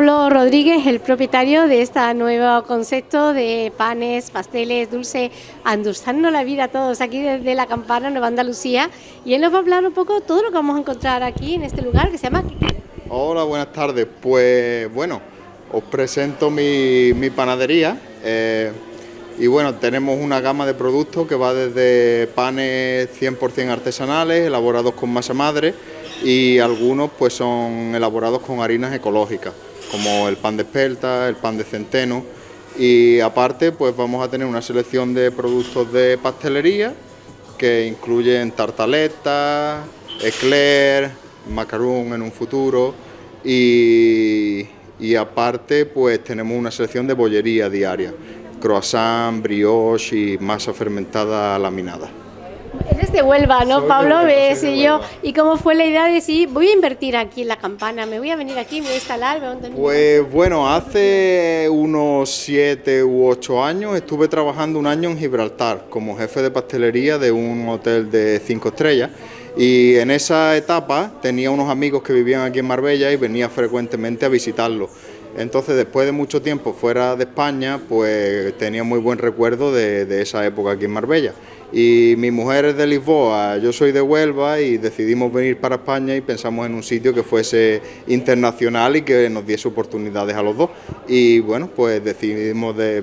Pablo Rodríguez, el propietario de este nuevo concepto de panes, pasteles, dulce, endulzando la vida a todos aquí desde la Campana, Nueva Andalucía. Y él nos va a hablar un poco de todo lo que vamos a encontrar aquí en este lugar que se llama... Hola, buenas tardes. Pues bueno, os presento mi, panadería. Eh, y bueno, tenemos una gama de productos que va desde panes 100% artesanales, elaborados con masa madre, y algunos pues son elaborados con harinas ecológicas, como el pan de espelta, el pan de centeno. Y aparte pues vamos a tener una selección de productos de pastelería que incluyen tartaletas, eclair, macaron en un futuro. Y, y aparte pues tenemos una selección de bollería diaria, croissant, brioche y masa fermentada laminada. Eres de Huelva, ¿no, Pablo? ¿Ves? Y yo, ¿y cómo fue la idea de decir, voy a invertir aquí en la campana, me voy a venir aquí, me voy a instalar? pues bueno, hace unos siete u ocho años estuve trabajando un año en Gibraltar como jefe de pastelería de un hotel de cinco estrellas y en esa etapa tenía unos amigos que vivían aquí en Marbella y venía frecuentemente a visitarlos. Entonces, después de mucho tiempo fuera de España, pues tenía muy buen recuerdo de, esa época aquí en Marbella y mi mujer es de Lisboa, yo soy de Huelva y decidimos venir para España y pensamos en un sitio que fuese internacional y que nos diese oportunidades a los dos y bueno, pues decidimos de,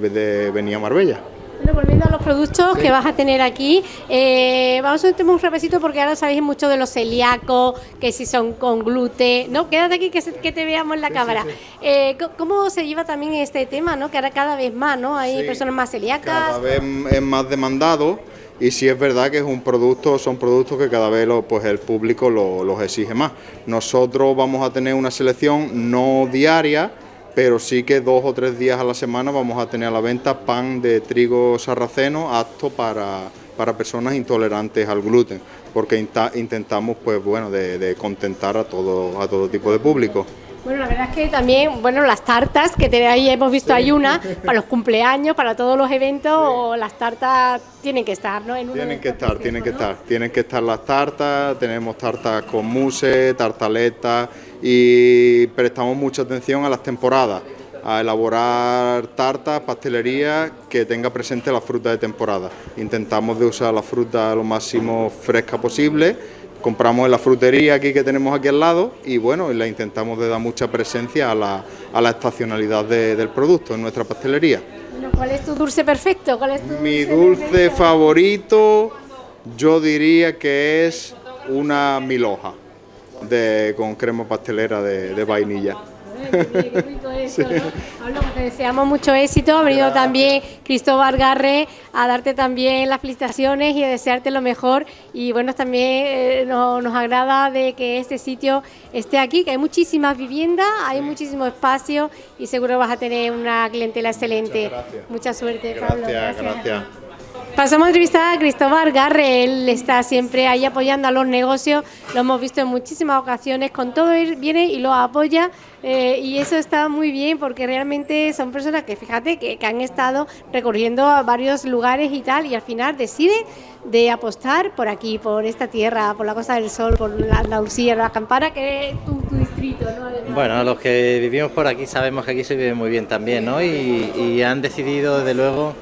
venir a Marbella. Bueno, volviendo a los productos que vas a tener aquí, eh, vamos a hacer un repasito porque ahora sabéis mucho de los celíacos, que si son con gluten, ¿no? Quédate aquí que, que te veamos en la cámara. Eh, ¿Cómo se lleva también este tema, no? Que ahora cada vez más, ¿no? Hay personas más celíacas. Cada vez es más demandado y sí es verdad que es un producto, son productos que cada vez pues el público los exige más. Nosotros vamos a tener una selección no diaria, pero sí que dos o tres días a la semana vamos a tener a la venta pan de trigo sarraceno apto para, para personas intolerantes al gluten, porque intentamos pues bueno de, contentar a todo, a todo tipo de público. Bueno, la verdad es que también, bueno, las tartas, que ahí hemos visto hay una, para los cumpleaños, para todos los eventos, las tartas tienen que estar, ¿no? tienen que estar, tienen que estar, tienen que estar las tartas, tenemos tartas con mousse, tartaletas y prestamos mucha atención a las temporadas, a elaborar tartas, pastelería que tenga presente la fruta de temporada. Intentamos de usar la fruta lo máximo fresca posible compramos en la frutería aquí que tenemos aquí al lado y bueno, la intentamos de dar mucha presencia a la, a la estacionalidad del producto en nuestra pastelería. ¿Cuál es tu dulce perfecto? ¿Cuál es tu Mi dulce, favorito yo diría que es una miloja de, con crema pastelera de vainilla eso, te deseamos mucho éxito. Ha venido también Cristóbal Garre a darte también las felicitaciones y a desearte lo mejor. Y bueno, también eh, nos, agrada de que este sitio esté aquí, que hay muchísimas viviendas, hay muchísimo espacio y seguro vas a tener una clientela excelente. Mucha suerte, Pablo. Gracias, gracias. Pasamos a entrevistar a Cristóbal Garre, él está siempre ahí apoyando a los negocios, lo hemos visto en muchísimas ocasiones, con todo él viene y lo apoya eh, y eso está muy bien porque realmente son personas que, fíjate, que, han estado recorriendo a varios lugares y tal y al final deciden de apostar por aquí, por esta tierra, por la Costa del Sol, por la Andalucía, la Campana, que es tu, distrito, ¿no? Bueno, los que vivimos por aquí sabemos que aquí se vive muy bien también, ¿no? Y, y han decidido, desde luego,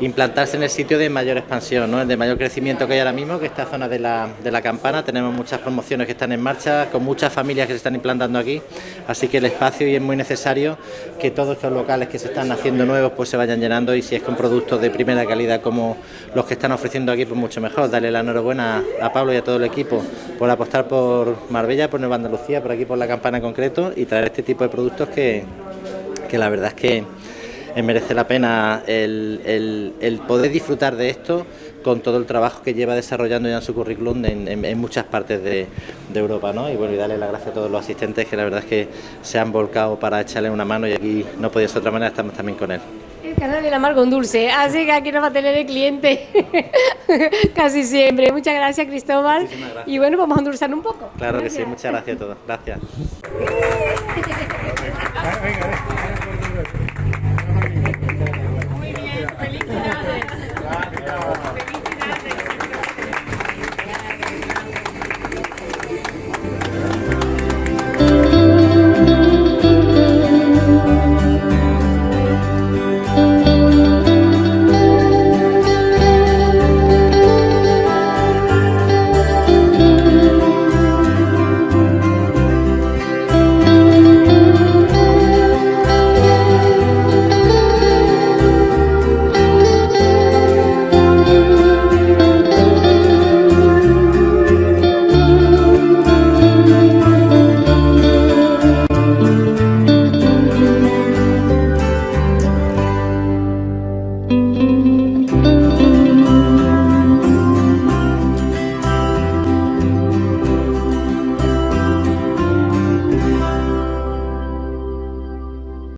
implantarse en el sitio de mayor expansión, ¿no? de mayor crecimiento que hay ahora mismo, que es esta zona de la, de la campana. Tenemos muchas promociones que están en marcha, con muchas familias que se están implantando aquí, así que el espacio y es muy necesario que todos estos locales que se están haciendo nuevos pues se vayan llenando y si es con productos de primera calidad como los que están ofreciendo aquí, pues mucho mejor. Darle la enhorabuena a Pablo y a todo el equipo por apostar por Marbella, por Nueva Andalucía, por aquí por la campana en concreto y traer este tipo de productos que, que la verdad es que merece la pena el, poder disfrutar de esto con todo el trabajo que lleva desarrollando ya en su currículum en, muchas partes de, Europa. ¿no? Y bueno, y darle las gracias a todos los asistentes que la verdad es que se han volcado para echarle una mano y aquí no podía ser de otra manera, estamos también con él. El canal de la mar con dulce, así que aquí nos va a tener el cliente casi siempre. Muchas gracias Cristóbal. Y bueno, vamos a endulzar un poco. Claro que sí, muchas gracias a todos. Gracias.